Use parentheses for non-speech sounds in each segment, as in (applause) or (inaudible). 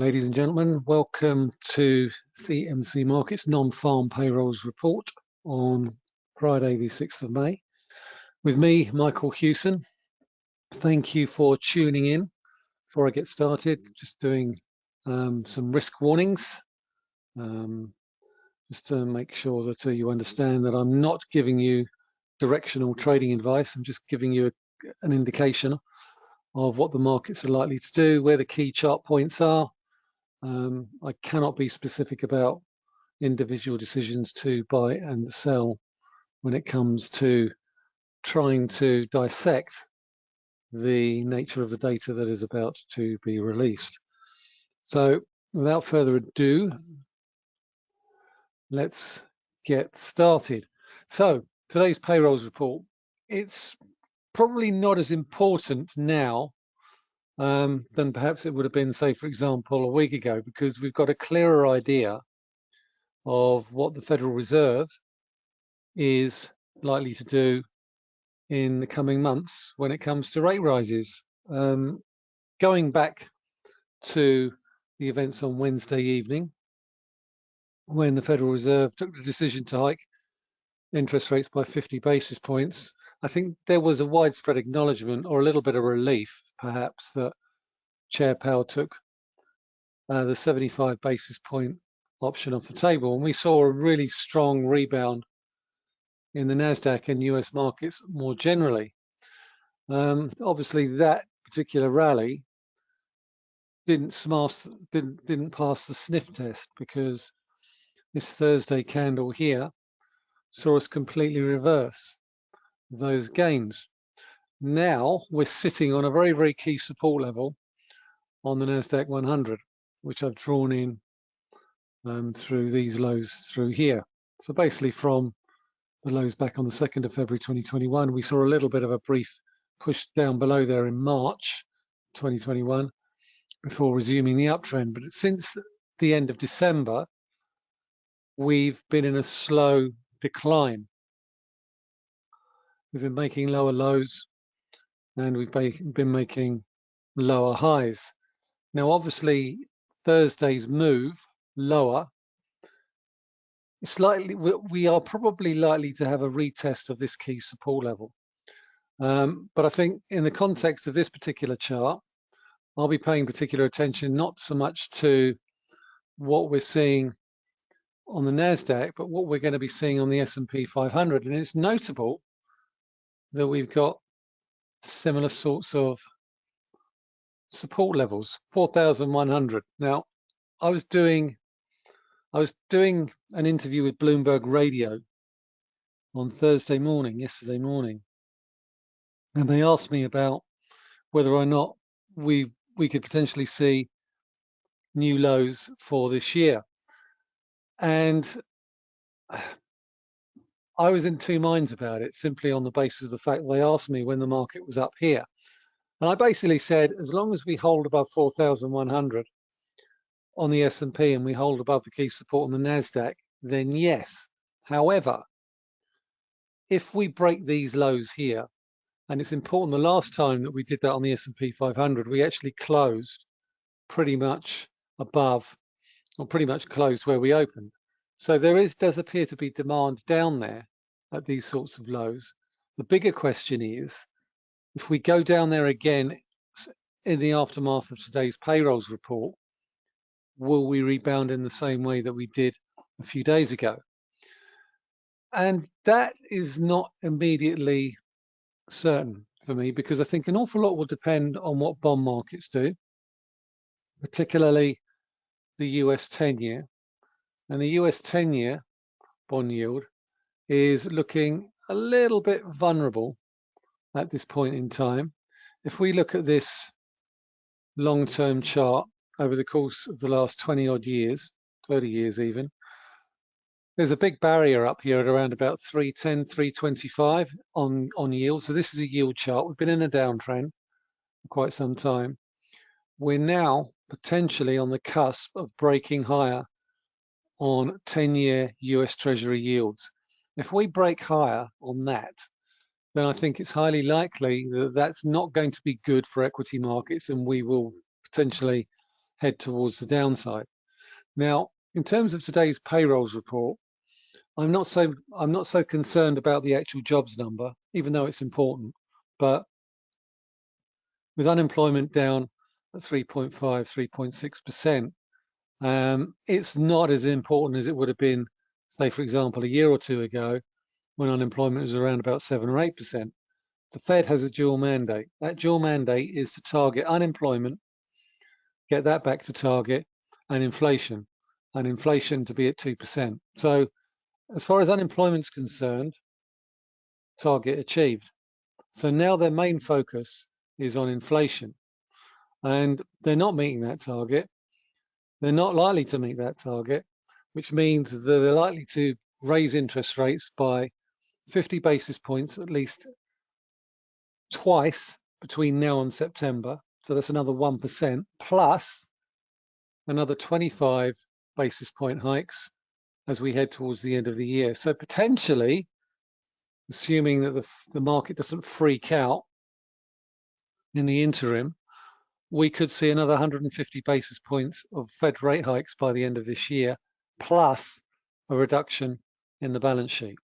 Ladies and gentlemen, welcome to CMC Markets non-farm payrolls report on Friday the 6th of May. With me, Michael Hewson. Thank you for tuning in. Before I get started, just doing um, some risk warnings. Um, just to make sure that uh, you understand that I'm not giving you directional trading advice. I'm just giving you a, an indication of what the markets are likely to do, where the key chart points are, um, I cannot be specific about individual decisions to buy and sell when it comes to trying to dissect the nature of the data that is about to be released. So without further ado, let's get started. So today's payrolls report, it's probably not as important now um, than perhaps it would have been, say, for example, a week ago, because we've got a clearer idea of what the Federal Reserve is likely to do in the coming months when it comes to rate rises. Um, going back to the events on Wednesday evening, when the Federal Reserve took the decision to hike interest rates by 50 basis points, I think there was a widespread acknowledgement or a little bit of relief, perhaps, that Chair Powell took uh, the 75 basis point option off the table. And we saw a really strong rebound in the NASDAQ and US markets more generally. Um, obviously, that particular rally didn't smash, didn't, didn't pass the sniff test because this Thursday candle here saw us completely reverse those gains. Now we're sitting on a very, very key support level on the NASDAQ 100, which I've drawn in um, through these lows through here. So basically from the lows back on the 2nd of February 2021, we saw a little bit of a brief push down below there in March 2021 before resuming the uptrend. But since the end of December, we've been in a slow decline. We've been making lower lows and we've been making lower highs. Now, obviously, Thursday's move lower, slightly, we are probably likely to have a retest of this key support level. Um, but I think in the context of this particular chart, I'll be paying particular attention not so much to what we're seeing on the NASDAQ, but what we're going to be seeing on the S&P 500. And it's notable that we've got similar sorts of support levels 4100 now i was doing i was doing an interview with bloomberg radio on thursday morning yesterday morning and they asked me about whether or not we we could potentially see new lows for this year. And I was in two minds about it, simply on the basis of the fact they asked me when the market was up here. And I basically said, as long as we hold above 4,100 on the S&P and we hold above the key support on the NASDAQ, then yes. However, if we break these lows here, and it's important, the last time that we did that on the S&P 500, we actually closed pretty much above, or pretty much closed where we opened. So there is does appear to be demand down there at these sorts of lows. The bigger question is, if we go down there again in the aftermath of today's payrolls report, will we rebound in the same way that we did a few days ago? And that is not immediately certain for me because I think an awful lot will depend on what bond markets do, particularly the US 10 year and the US 10 year bond yield is looking a little bit vulnerable at this point in time. If we look at this long-term chart over the course of the last 20 odd years, 30 years even, there's a big barrier up here at around about 310, 325 on, on yield. So this is a yield chart. We've been in a downtrend for quite some time. We're now potentially on the cusp of breaking higher on 10-year US Treasury yields. If we break higher on that, then I think it's highly likely that that's not going to be good for equity markets and we will potentially head towards the downside. Now, in terms of today's payrolls report, I'm not so I'm not so concerned about the actual jobs number, even though it's important. But with unemployment down at 3.5, 3.6%, um, it's not as important as it would have been, say, for example, a year or two ago, when unemployment was around about 7 or 8%. The Fed has a dual mandate. That dual mandate is to target unemployment, get that back to target, and inflation, and inflation to be at 2%. So as far as unemployment is concerned, target achieved. So now their main focus is on inflation. And they're not meeting that target. They're not likely to meet that target, which means that they're likely to raise interest rates by 50 basis points at least twice between now and September. So that's another 1% plus another 25 basis point hikes as we head towards the end of the year. So potentially, assuming that the, the market doesn't freak out in the interim, we could see another 150 basis points of Fed rate hikes by the end of this year, plus a reduction in the balance sheet.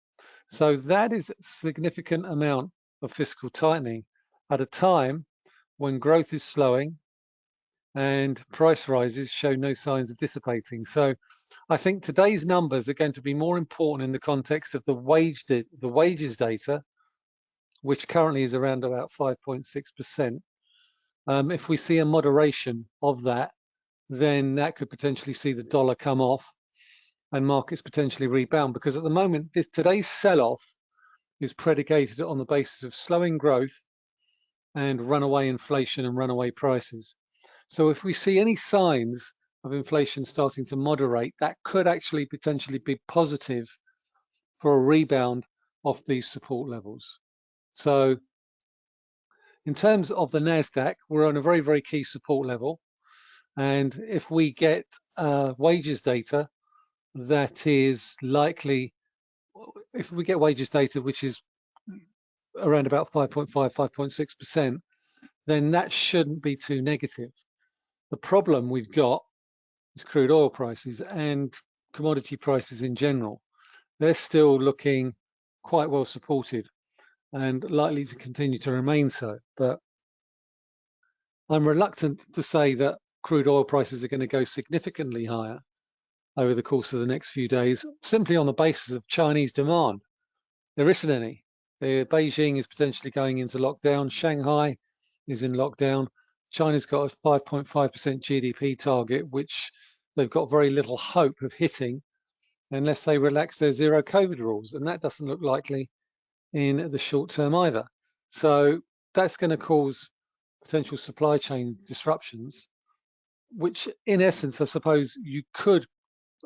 So that is a significant amount of fiscal tightening at a time when growth is slowing and price rises show no signs of dissipating. So I think today's numbers are going to be more important in the context of the wage the wages data, which currently is around about 5.6%. Um, if we see a moderation of that, then that could potentially see the dollar come off and markets potentially rebound because at the moment this, today's sell-off is predicated on the basis of slowing growth and runaway inflation and runaway prices. So if we see any signs of inflation starting to moderate, that could actually potentially be positive for a rebound off these support levels. So in terms of the NASDAQ, we're on a very, very key support level. And if we get uh, wages data that is likely, if we get wages data which is around about 5.5, 5.6%, then that shouldn't be too negative. The problem we've got is crude oil prices and commodity prices in general. They're still looking quite well supported and likely to continue to remain so. But I'm reluctant to say that crude oil prices are going to go significantly higher over the course of the next few days, simply on the basis of Chinese demand. There isn't any. Beijing is potentially going into lockdown. Shanghai is in lockdown. China's got a 5.5% GDP target, which they've got very little hope of hitting unless they relax their zero COVID rules. And that doesn't look likely in the short term either. So that's going to cause potential supply chain disruptions, which in essence, I suppose you could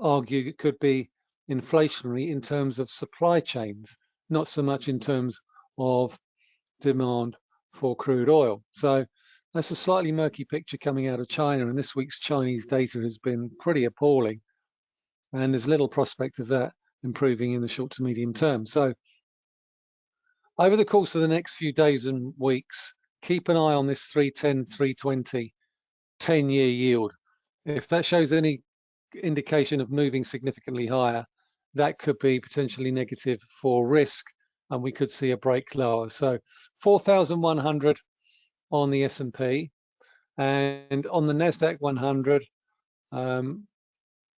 argue it could be inflationary in terms of supply chains, not so much in terms of demand for crude oil. So that's a slightly murky picture coming out of China, and this week's Chinese data has been pretty appalling. And there's little prospect of that improving in the short to medium term. So over the course of the next few days and weeks, keep an eye on this 310, 320 10-year yield. If that shows any indication of moving significantly higher, that could be potentially negative for risk, and we could see a break lower. So 4,100 on the S&P and on the Nasdaq 100 um,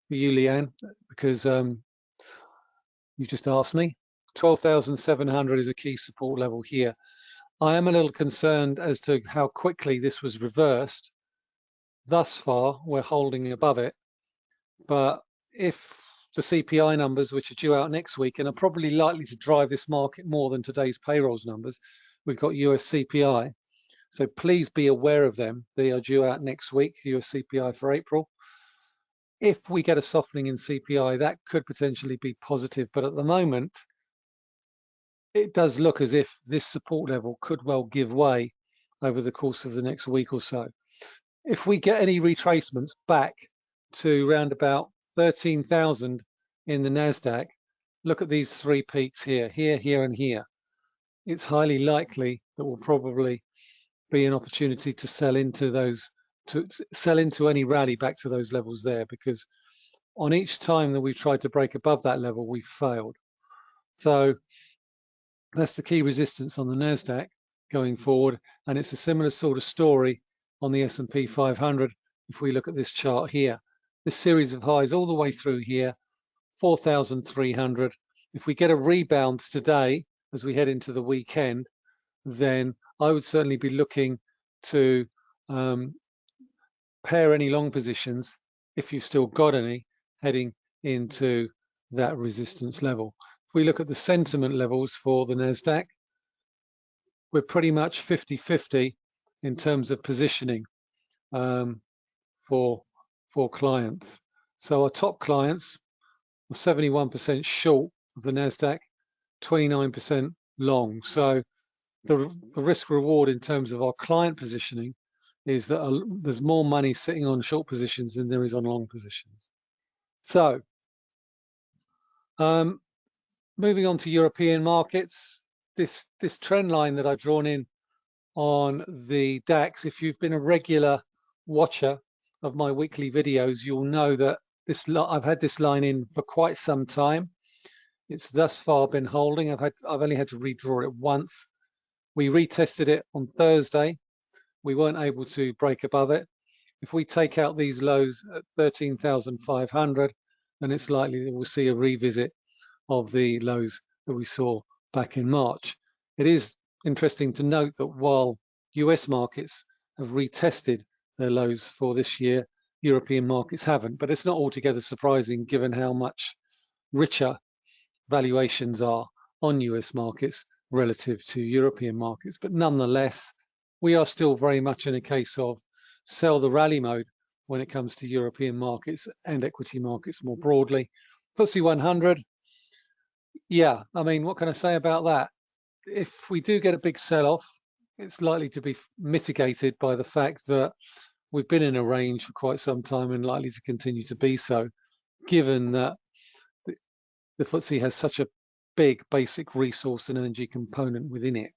for you, Leanne, because um, you just asked me. 12,700 is a key support level here. I am a little concerned as to how quickly this was reversed. Thus far, we're holding above it. But if the CPI numbers, which are due out next week and are probably likely to drive this market more than today's payrolls numbers, we've got US CPI. So please be aware of them. They are due out next week, US CPI for April. If we get a softening in CPI, that could potentially be positive. But at the moment, it does look as if this support level could well give way over the course of the next week or so. If we get any retracements back to around about 13,000 in the NASDAQ, look at these three peaks here, here, here, and here. It's highly likely that we'll probably be an opportunity to sell into those to sell into any rally back to those levels there because on each time that we've tried to break above that level, we've failed. So that's the key resistance on the NASDAQ going forward. And it's a similar sort of story on the S&P 500 if we look at this chart here. This series of highs all the way through here, 4,300. If we get a rebound today as we head into the weekend, then I would certainly be looking to um, pare any long positions, if you've still got any, heading into that resistance level. We look at the sentiment levels for the NASDAQ, we're pretty much 50-50 in terms of positioning um, for, for clients. So our top clients are 71% short of the NASDAQ, 29% long. So the, the risk reward in terms of our client positioning is that a, there's more money sitting on short positions than there is on long positions. So um, moving on to European markets, this, this trend line that I've drawn in on the DAX, if you've been a regular watcher of my weekly videos, you'll know that this I've had this line in for quite some time. It's thus far been holding. I've had I've only had to redraw it once. We retested it on Thursday we weren't able to break above it. If we take out these lows at 13,500, then it's likely that we'll see a revisit of the lows that we saw back in March. It is interesting to note that while US markets have retested their lows for this year, European markets haven't, but it's not altogether surprising given how much richer valuations are on US markets relative to European markets. But nonetheless, we are still very much in a case of sell the rally mode when it comes to European markets and equity markets more broadly. FTSE 100, yeah, I mean, what can I say about that? If we do get a big sell-off, it's likely to be mitigated by the fact that we've been in a range for quite some time and likely to continue to be so, given that the, the FTSE has such a big basic resource and energy component within it.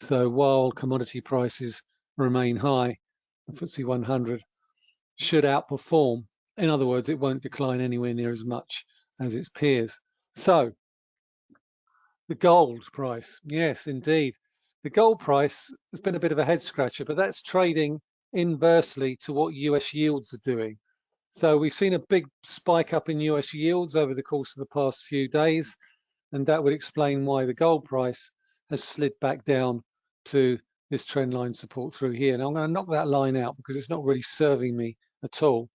So while commodity prices remain high, the FTSE 100 should outperform. In other words, it won't decline anywhere near as much as its peers. So the gold price, yes, indeed. The gold price has been a bit of a head scratcher, but that's trading inversely to what US yields are doing. So we've seen a big spike up in US yields over the course of the past few days, and that would explain why the gold price has slid back down to this trend line support through here. Now I'm going to knock that line out because it's not really serving me at all.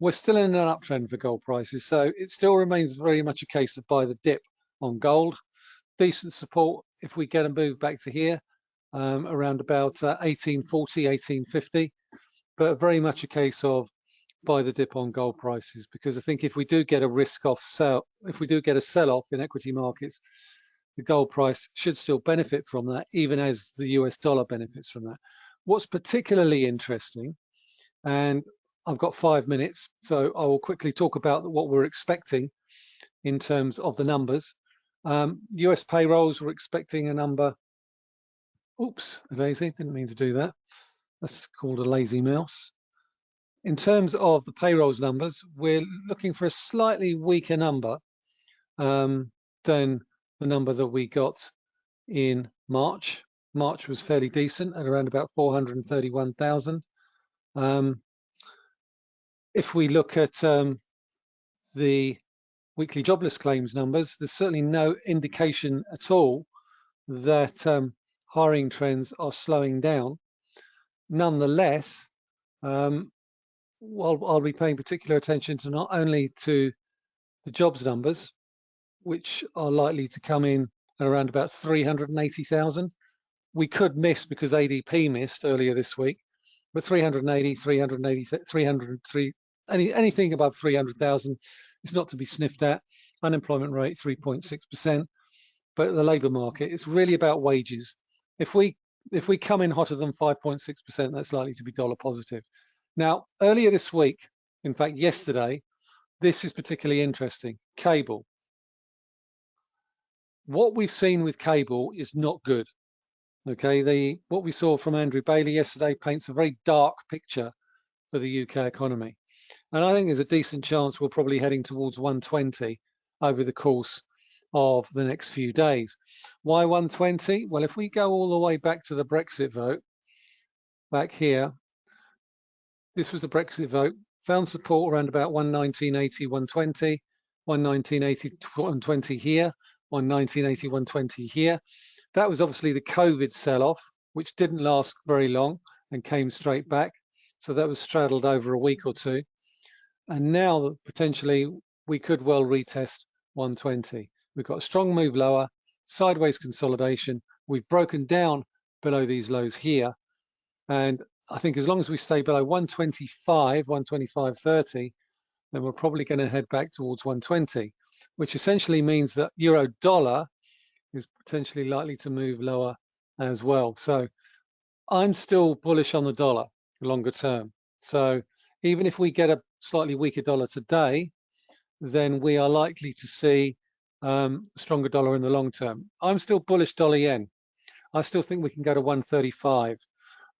We're still in an uptrend for gold prices, so it still remains very much a case of buy the dip on gold. Decent support if we get a move back to here um, around about uh, 1840, 1850, but very much a case of buy the dip on gold prices because I think if we do get a risk off sell, if we do get a sell off in equity markets, the gold price should still benefit from that, even as the US dollar benefits from that. What's particularly interesting, and I've got five minutes, so I will quickly talk about what we're expecting in terms of the numbers. Um, US payrolls, we're expecting a number, oops, lazy, didn't mean to do that. That's called a lazy mouse. In terms of the payrolls numbers, we're looking for a slightly weaker number um, than the number that we got in March. March was fairly decent at around about 431,000. Um, if we look at um, the weekly jobless claims numbers, there's certainly no indication at all that um, hiring trends are slowing down. Nonetheless, um, while I'll be paying particular attention to not only to the jobs numbers, which are likely to come in at around about 380,000. We could miss because ADP missed earlier this week, but 380, 380, 303, any, anything above 300,000 is not to be sniffed at. Unemployment rate 3.6%, but the labour market it's really about wages. If we if we come in hotter than 5.6%, that's likely to be dollar positive. Now, earlier this week, in fact, yesterday, this is particularly interesting. Cable what we've seen with cable is not good. Okay, the what we saw from Andrew Bailey yesterday paints a very dark picture for the UK economy. And I think there's a decent chance we're probably heading towards 120 over the course of the next few days. Why 120? Well, if we go all the way back to the Brexit vote, back here, this was the Brexit vote, found support around about 119.80, 120, 119.80, 120 here, 119.80, 120 here. That was obviously the COVID sell-off, which didn't last very long and came straight back. So that was straddled over a week or two. And now potentially we could well retest 120. We've got a strong move lower, sideways consolidation. We've broken down below these lows here. And I think as long as we stay below 125, 125.30, then we're probably going to head back towards 120, which essentially means that euro dollar is potentially likely to move lower as well. So I'm still bullish on the dollar longer term. So even if we get a slightly weaker dollar today, then we are likely to see um, stronger dollar in the long term. I'm still bullish dollar yen. I still think we can go to 135.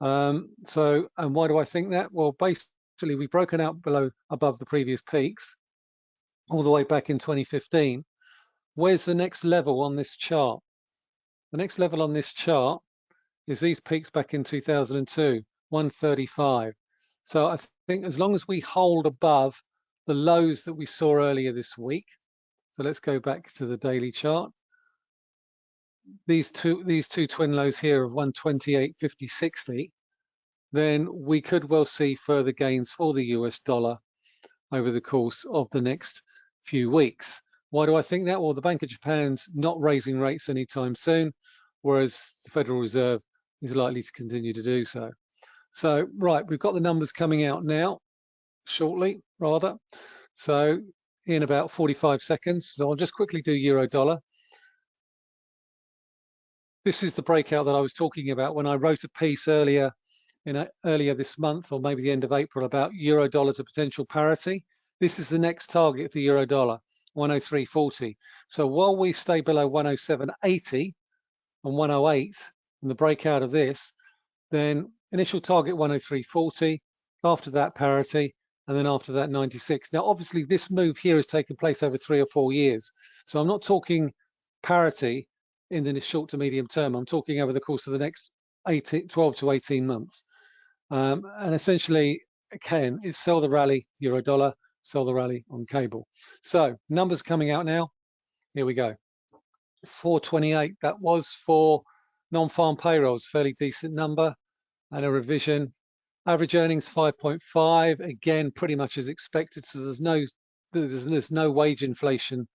Um, so, and why do I think that? Well, basically we've broken out below above the previous peaks all the way back in 2015. Where's the next level on this chart? The next level on this chart is these peaks back in 2002, 135. So I think as long as we hold above the lows that we saw earlier this week, so let's go back to the daily chart. These two, these two twin lows here of 128, 50, 60, then we could well see further gains for the US dollar over the course of the next few weeks. Why do I think that? Well, the Bank of Japan's not raising rates anytime soon, whereas the Federal Reserve is likely to continue to do so. So, right, we've got the numbers coming out now, shortly, rather. So, in about 45 seconds. So I'll just quickly do euro dollar. This is the breakout that I was talking about when I wrote a piece earlier in a, earlier this month or maybe the end of April about euro dollar to potential parity. This is the next target for euro dollar, 103.40. So while we stay below 107.80 and 108 and the breakout of this, then initial target 103.40, after that parity, and then after that 96. Now, obviously this move here has taken place over three or four years. So I'm not talking parity in the short to medium term. I'm talking over the course of the next 18, 12 to 18 months. Um, and essentially, again, it's sell the rally, euro dollar, sell the rally on cable. So numbers coming out now. Here we go. 428, that was for non-farm payrolls, fairly decent number and a revision Average earnings 5.5, again, pretty much as expected. So there's no there's, there's no wage inflation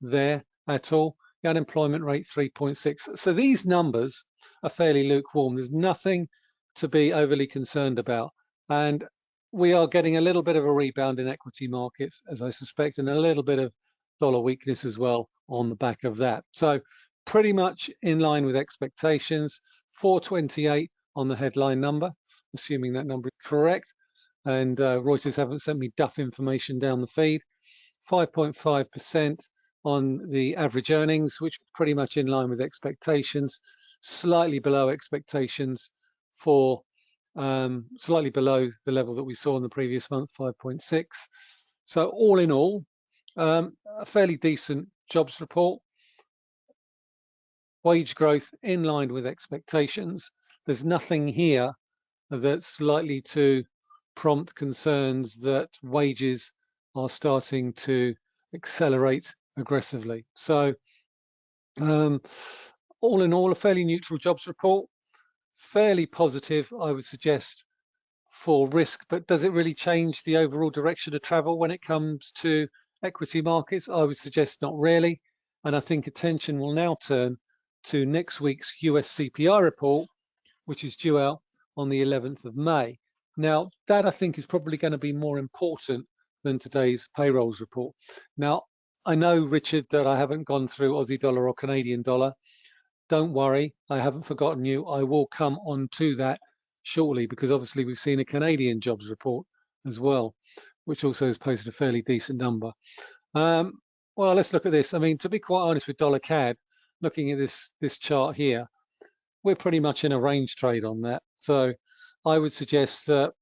there at all. The unemployment rate 3.6. So these numbers are fairly lukewarm. There's nothing to be overly concerned about. And we are getting a little bit of a rebound in equity markets, as I suspect, and a little bit of dollar weakness as well on the back of that. So pretty much in line with expectations, 428 on the headline number assuming that number is correct. And uh, Reuters haven't sent me duff information down the feed. 5.5% on the average earnings, which pretty much in line with expectations, slightly below expectations for um, slightly below the level that we saw in the previous month, 5.6. So all in all, um, a fairly decent jobs report. Wage growth in line with expectations. There's nothing here that's likely to prompt concerns that wages are starting to accelerate aggressively. So um, all in all, a fairly neutral jobs report, fairly positive, I would suggest, for risk, but does it really change the overall direction of travel when it comes to equity markets? I would suggest not really. And I think attention will now turn to next week's US CPI report, which is due out on the 11th of May. Now, that I think is probably going to be more important than today's payrolls report. Now, I know, Richard, that I haven't gone through Aussie dollar or Canadian dollar. Don't worry, I haven't forgotten you. I will come on to that shortly because obviously we've seen a Canadian jobs report as well, which also has posted a fairly decent number. Um, well, let's look at this. I mean, to be quite honest with dollar CAD, looking at this this chart here, we're pretty much in a range trade on that. So I would suggest that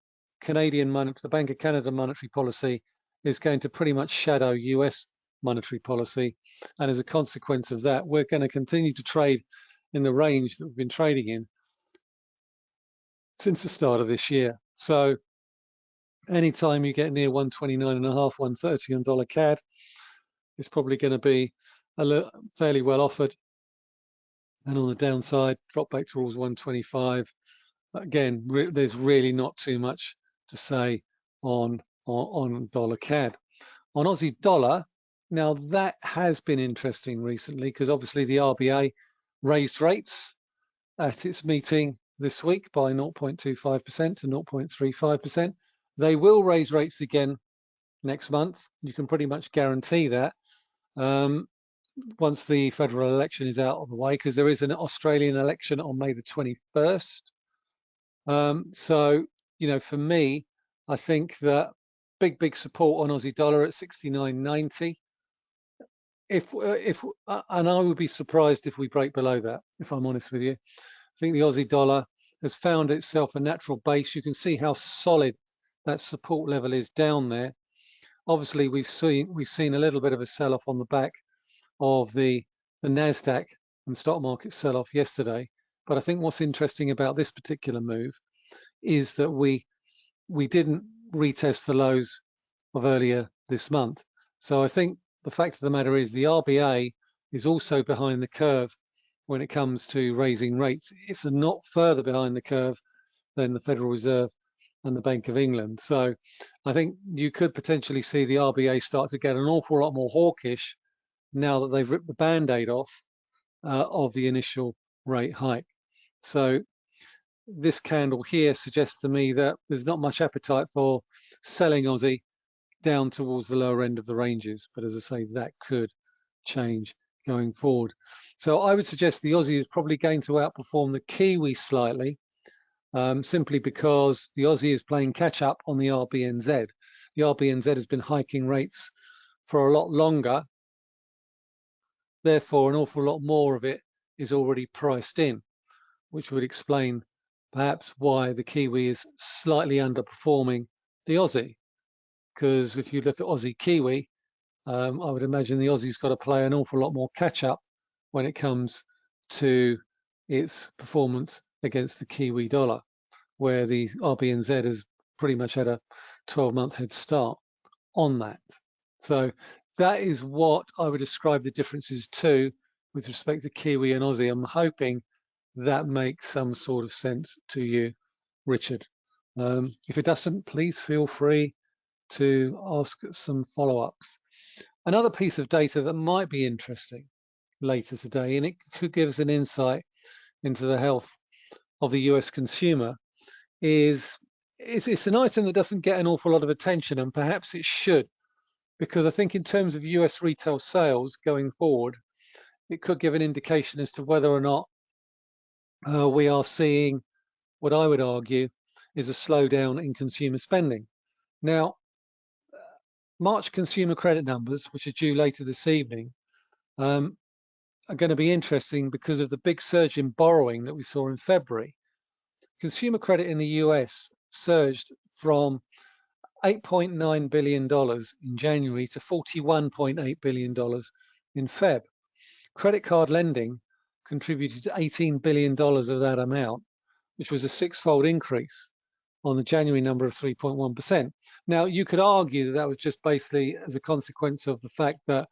Canadian money, the Bank of Canada monetary policy is going to pretty much shadow US monetary policy. And as a consequence of that, we're going to continue to trade in the range that we've been trading in since the start of this year. So anytime you get near 129 and a half, 130 on dollar CAD, it's probably going to be a fairly well offered. And on the downside, drop back towards 125. Again, re there's really not too much to say on, on, on dollar CAD. On Aussie dollar, now that has been interesting recently because obviously the RBA raised rates at its meeting this week by 0.25% to 0.35%. They will raise rates again next month. You can pretty much guarantee that um, once the federal election is out of the way, because there is an Australian election on May the 21st. Um, so, you know, for me, I think that big, big support on Aussie dollar at 69.90. If, uh, if, uh, and I would be surprised if we break below that, if I'm honest with you. I think the Aussie dollar has found itself a natural base. You can see how solid that support level is down there. Obviously, we've seen we've seen a little bit of a sell-off on the back of the the Nasdaq and stock market sell-off yesterday. But I think what's interesting about this particular move is that we we didn't retest the lows of earlier this month. So I think the fact of the matter is the RBA is also behind the curve when it comes to raising rates. It's not further behind the curve than the Federal Reserve and the Bank of England. So I think you could potentially see the RBA start to get an awful lot more hawkish now that they've ripped the band-aid off uh, of the initial rate hike. So this candle here suggests to me that there's not much appetite for selling Aussie down towards the lower end of the ranges. But as I say, that could change going forward. So I would suggest the Aussie is probably going to outperform the Kiwi slightly, um, simply because the Aussie is playing catch up on the RBNZ. The RBNZ has been hiking rates for a lot longer. Therefore, an awful lot more of it is already priced in, which would explain perhaps why the Kiwi is slightly underperforming the Aussie. Because if you look at Aussie Kiwi, um, I would imagine the Aussie's got to play an awful lot more catch up when it comes to its performance against the Kiwi dollar, where the RBNZ has pretty much had a 12 month head start on that. So that is what I would describe the differences to with respect to Kiwi and Aussie. I'm hoping that makes some sort of sense to you, Richard. Um, if it doesn't, please feel free to ask some follow-ups. Another piece of data that might be interesting later today, and it could give us an insight into the health of the US consumer is it's, it's an item that doesn't get an awful lot of attention and perhaps it should because I think in terms of US retail sales going forward, it could give an indication as to whether or not uh, we are seeing what I would argue is a slowdown in consumer spending. Now, March consumer credit numbers, which are due later this evening, um, are going to be interesting because of the big surge in borrowing that we saw in February. Consumer credit in the US surged from $8.9 billion in January to $41.8 billion in Feb. Credit card lending contributed $18 billion of that amount, which was a six-fold increase on the January number of 3.1%. Now, you could argue that that was just basically as a consequence of the fact that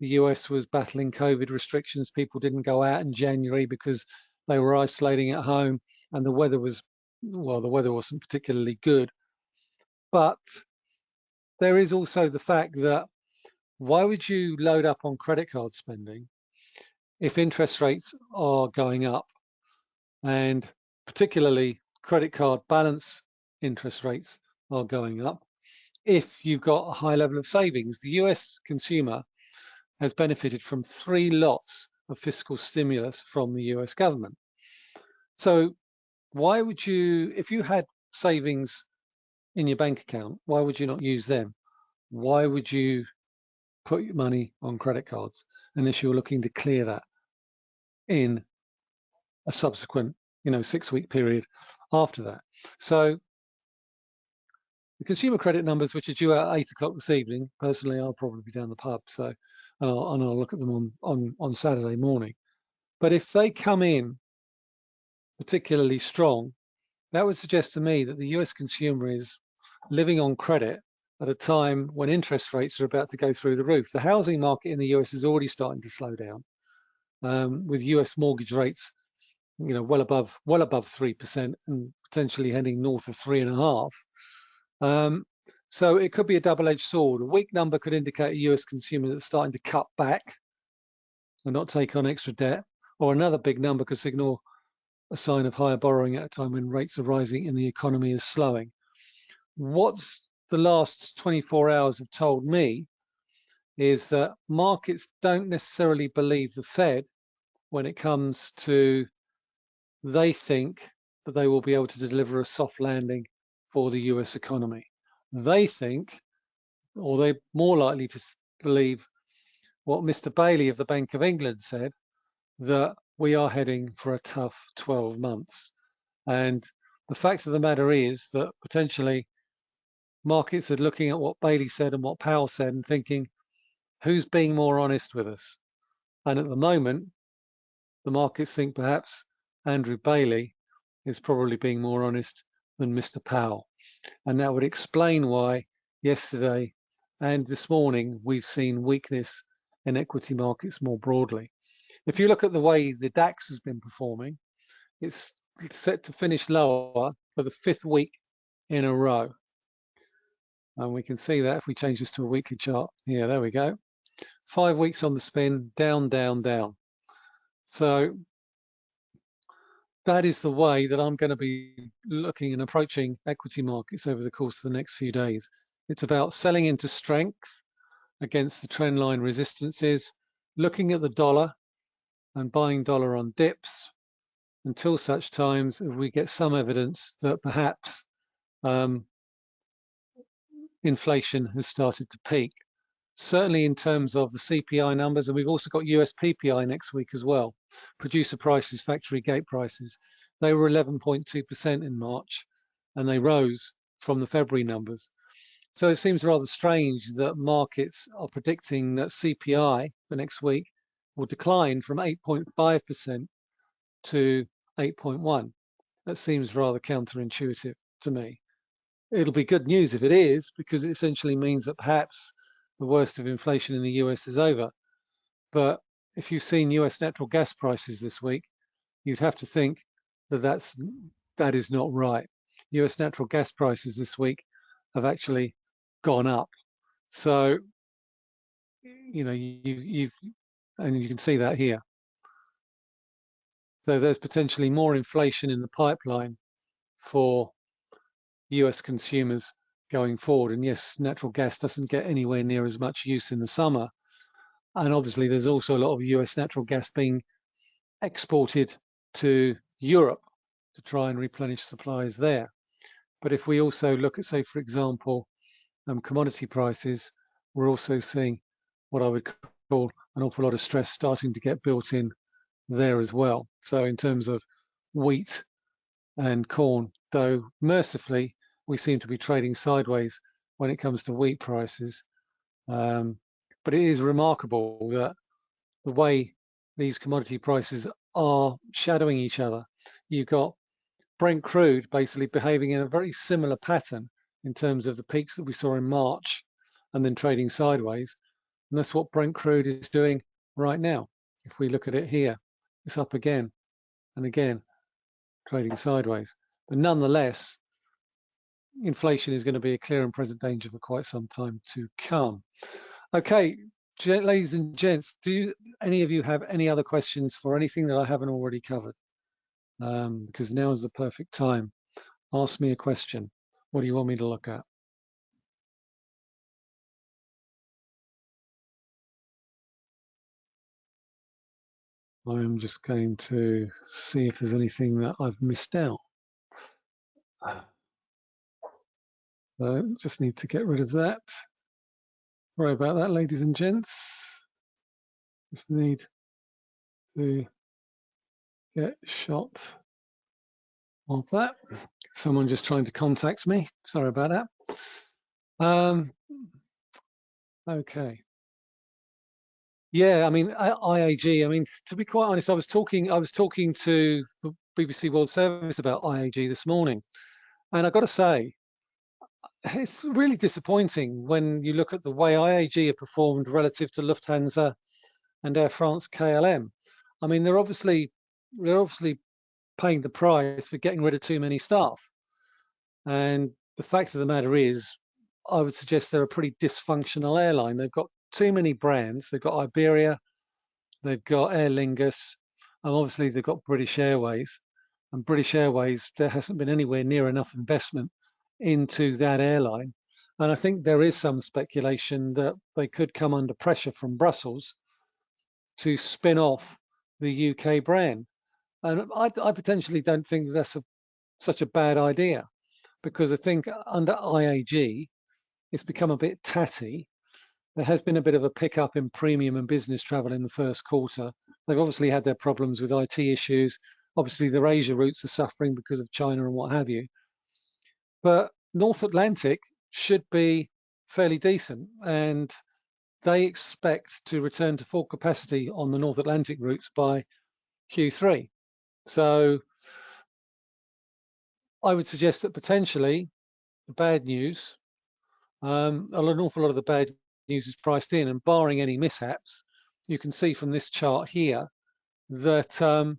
the US was battling COVID restrictions. People didn't go out in January because they were isolating at home and the weather was, well, the weather wasn't particularly good. But there is also the fact that why would you load up on credit card spending if interest rates are going up and particularly credit card balance interest rates are going up if you've got a high level of savings. The US consumer has benefited from three lots of fiscal stimulus from the US government. So why would you, if you had savings in your bank account, why would you not use them? Why would you put your money on credit cards unless you're looking to clear that in a subsequent, you know, six week period after that? So the consumer credit numbers, which are due at eight o'clock this evening, personally, I'll probably be down the pub, so and I'll, and I'll look at them on, on, on Saturday morning. But if they come in particularly strong, that would suggest to me that the US consumer is living on credit at a time when interest rates are about to go through the roof. The housing market in the US is already starting to slow down, um, with US mortgage rates, you know, well above well above three percent and potentially heading north of three and a half. Um, so it could be a double-edged sword. A weak number could indicate a US consumer that's starting to cut back and not take on extra debt, or another big number could signal a sign of higher borrowing at a time when rates are rising and the economy is slowing. What's the last 24 hours have told me is that markets don't necessarily believe the Fed when it comes to they think that they will be able to deliver a soft landing for the US economy. They think, or they're more likely to believe what Mr. Bailey of the Bank of England said, that we are heading for a tough 12 months. And the fact of the matter is that potentially markets are looking at what Bailey said and what Powell said and thinking, who's being more honest with us? And at the moment, the markets think perhaps Andrew Bailey is probably being more honest than Mr. Powell. And that would explain why yesterday and this morning we've seen weakness in equity markets more broadly. If you look at the way the DAX has been performing, it's set to finish lower for the fifth week in a row. And we can see that if we change this to a weekly chart. Yeah, there we go. Five weeks on the spin, down, down, down. So that is the way that I'm going to be looking and approaching equity markets over the course of the next few days. It's about selling into strength against the trend line resistances, looking at the dollar and buying dollar on dips until such times if we get some evidence that perhaps um, inflation has started to peak. Certainly in terms of the CPI numbers, and we've also got US PPI next week as well. Producer prices, factory gate prices. They were 11.2% in March, and they rose from the February numbers. So it seems rather strange that markets are predicting that CPI for next week will decline from 8.5% to 8.1. That seems rather counterintuitive to me it'll be good news if it is, because it essentially means that perhaps the worst of inflation in the US is over. But if you've seen US natural gas prices this week, you'd have to think that that's that is not right. US natural gas prices this week have actually gone up. So, you know, you you've and you can see that here. So there's potentially more inflation in the pipeline for US consumers going forward. And yes, natural gas doesn't get anywhere near as much use in the summer. And obviously, there's also a lot of US natural gas being exported to Europe to try and replenish supplies there. But if we also look at, say, for example, um, commodity prices, we're also seeing what I would call an awful lot of stress starting to get built in there as well. So in terms of wheat and corn, though mercifully we seem to be trading sideways when it comes to wheat prices. Um, but it is remarkable that the way these commodity prices are shadowing each other. You've got Brent crude basically behaving in a very similar pattern in terms of the peaks that we saw in March and then trading sideways. And that's what Brent crude is doing right now. If we look at it here, it's up again and again, trading sideways. But nonetheless, inflation is going to be a clear and present danger for quite some time to come. Okay, ladies and gents, do any of you have any other questions for anything that I haven't already covered? Um, because now is the perfect time. Ask me a question. What do you want me to look at? I'm just going to see if there's anything that I've missed out. So just need to get rid of that. Sorry about that, ladies and gents. Just need to get shot of that. Someone just trying to contact me. Sorry about that. Um, okay. Yeah, I mean IAG. I mean, to be quite honest, I was talking. I was talking to the BBC World Service about IAG this morning, and I've got to say, (laughs) it's really disappointing when you look at the way IAG have performed relative to Lufthansa and Air France KLM. I mean, they're obviously they're obviously paying the price for getting rid of too many staff. And the fact of the matter is, I would suggest they're a pretty dysfunctional airline. They've got too many brands. They've got Iberia, they've got Aer Lingus, and obviously they've got British Airways. And British Airways, there hasn't been anywhere near enough investment into that airline. And I think there is some speculation that they could come under pressure from Brussels to spin off the UK brand. And I, I potentially don't think that's a, such a bad idea because I think under IAG, it's become a bit tatty. There has been a bit of a pickup in premium and business travel in the first quarter. They've obviously had their problems with IT issues. Obviously, the Asia routes are suffering because of China and what have you. But North Atlantic should be fairly decent. And they expect to return to full capacity on the North Atlantic routes by Q3. So I would suggest that potentially the bad news, um, an awful lot of the bad news is priced in and barring any mishaps, you can see from this chart here that um,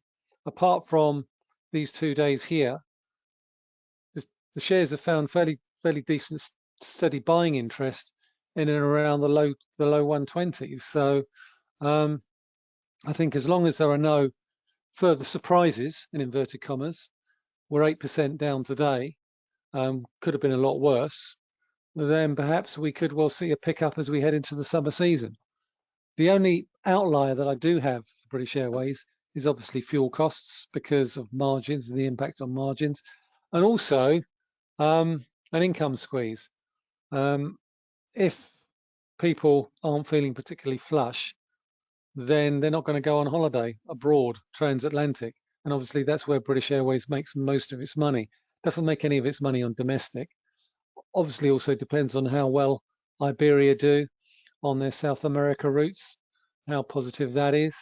apart from these two days here, the, the shares have found fairly fairly decent steady buying interest in and around the low the low 120s. So um, I think as long as there are no further surprises in inverted commas, we're eight percent down today. Um, could have been a lot worse. Then perhaps we could well see a pickup as we head into the summer season. The only outlier that I do have for British Airways is obviously fuel costs because of margins and the impact on margins, and also um, an income squeeze. Um, if people aren't feeling particularly flush, then they're not going to go on holiday abroad, transatlantic. And obviously that's where British Airways makes most of its money. Doesn't make any of its money on domestic. Obviously also depends on how well Iberia do on their South America routes, how positive that is.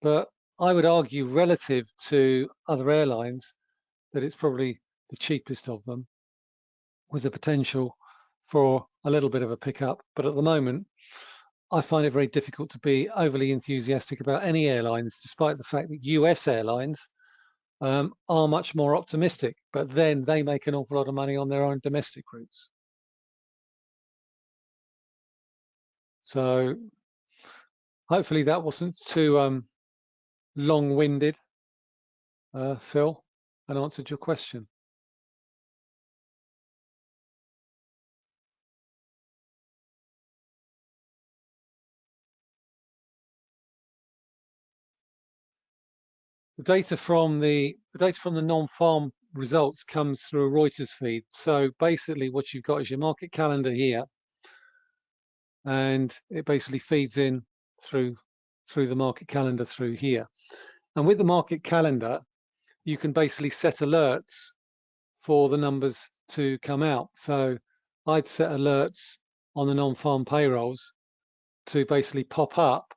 But I would argue relative to other airlines that it's probably the cheapest of them with the potential for a little bit of a pickup. But at the moment, I find it very difficult to be overly enthusiastic about any airlines, despite the fact that US airlines um, are much more optimistic, but then they make an awful lot of money on their own domestic routes. So hopefully that wasn't too um, long-winded, uh, Phil, and answered your question. the data from the, the data from the non-farm results comes through a Reuters feed. So basically what you've got is your market calendar here, and it basically feeds in through through the market calendar through here. And with the market calendar, you can basically set alerts for the numbers to come out. So I'd set alerts on the non-farm payrolls to basically pop up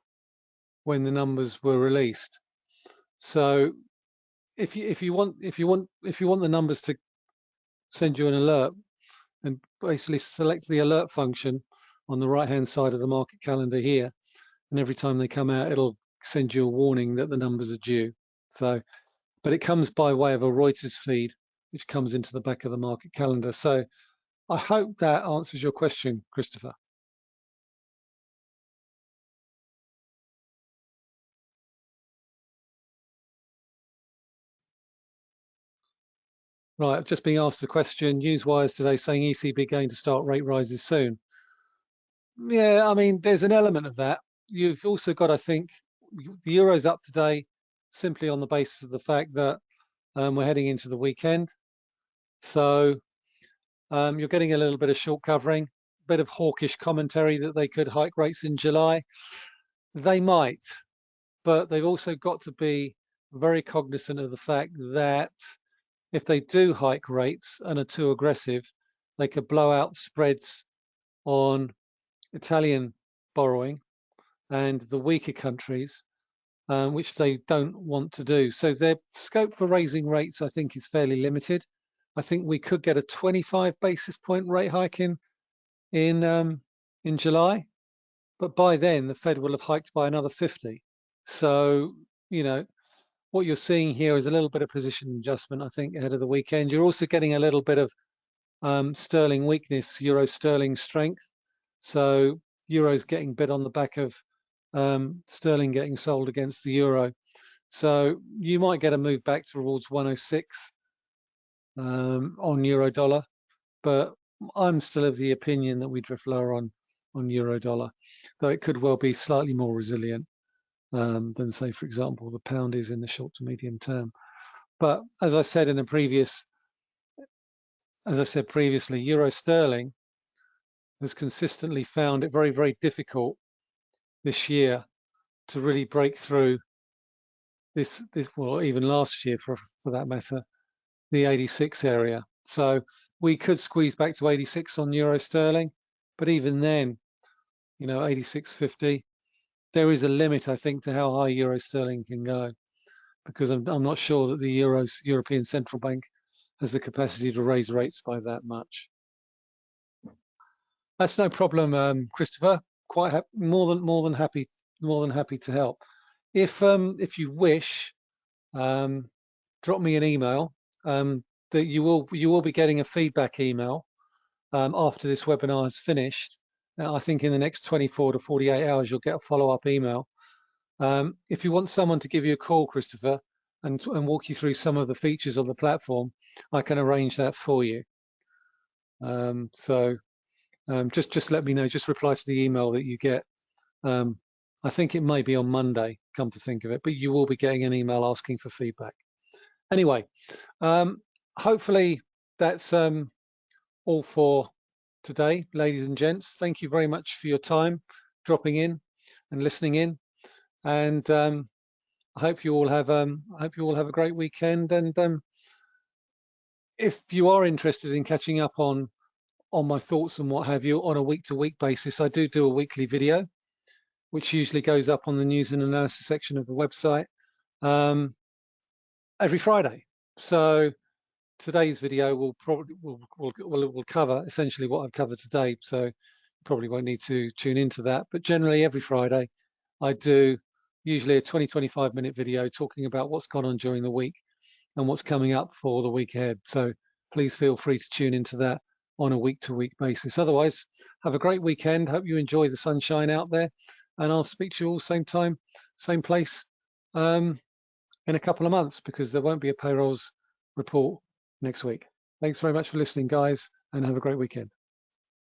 when the numbers were released. So if you if you want if you want if you want the numbers to send you an alert, and basically select the alert function on the right hand side of the market calendar here, and every time they come out, it'll send you a warning that the numbers are due. So, but it comes by way of a Reuters feed, which comes into the back of the market calendar. So I hope that answers your question, Christopher. Right, just been asked a question. Newswires today saying ECB going to start rate rises soon. Yeah, I mean, there's an element of that. You've also got, I think, the euro's up today simply on the basis of the fact that um, we're heading into the weekend. So um, you're getting a little bit of short covering, a bit of hawkish commentary that they could hike rates in July. They might, but they've also got to be very cognizant of the fact that if they do hike rates and are too aggressive, they could blow out spreads on Italian borrowing and the weaker countries, um, which they don't want to do. So their scope for raising rates, I think, is fairly limited. I think we could get a 25 basis point rate hike in in um, in July, but by then the Fed will have hiked by another 50. So you know what you're seeing here is a little bit of position adjustment, I think, ahead of the weekend. You're also getting a little bit of um, sterling weakness, euro sterling strength. So euro's getting bid on the back of um, sterling getting sold against the euro. So you might get a move back towards 106 um, on euro dollar, but I'm still of the opinion that we drift lower on on euro dollar, though it could well be slightly more resilient um, than, say, for example, the pound is in the short to medium term. But as I said in a previous, as I said previously, euro sterling has consistently found it very, very difficult this year to really break through this, this well, even last year for, for that matter, the 86 area. So we could squeeze back to 86 on euro sterling, but even then, you know, 86.50, there is a limit, I think, to how high euro sterling can go, because I'm, I'm not sure that the Euros, European Central Bank has the capacity to raise rates by that much. That's no problem, um, Christopher. Quite more than more than happy more than happy to help. If um, if you wish, um, drop me an email. Um, that you will you will be getting a feedback email um, after this webinar is finished. Now, I think in the next 24 to 48 hours you'll get a follow-up email. Um, if you want someone to give you a call, Christopher, and, and walk you through some of the features of the platform, I can arrange that for you. Um, so um, just just let me know. Just reply to the email that you get. Um, I think it may be on Monday, come to think of it, but you will be getting an email asking for feedback. Anyway, um, hopefully that's um, all for today, ladies and gents. Thank you very much for your time dropping in and listening in. And um, I hope you all have um, I hope you all have a great weekend. And if you are interested in catching up on on my thoughts and what have you on a week-to-week basis, I do do a weekly video, which usually goes up on the news and analysis section of the website um, every Friday. So today's video will probably will, will, will, will cover essentially what I've covered today. So probably won't need to tune into that. But generally every Friday, I do usually a 20, 25 minute video talking about what's gone on during the week and what's coming up for the week ahead. So please feel free to tune into that on a week to week basis. Otherwise, have a great weekend. Hope you enjoy the sunshine out there. And I'll speak to you all same time, same place um, in a couple of months because there won't be a payrolls report next week. Thanks very much for listening, guys, and have a great weekend.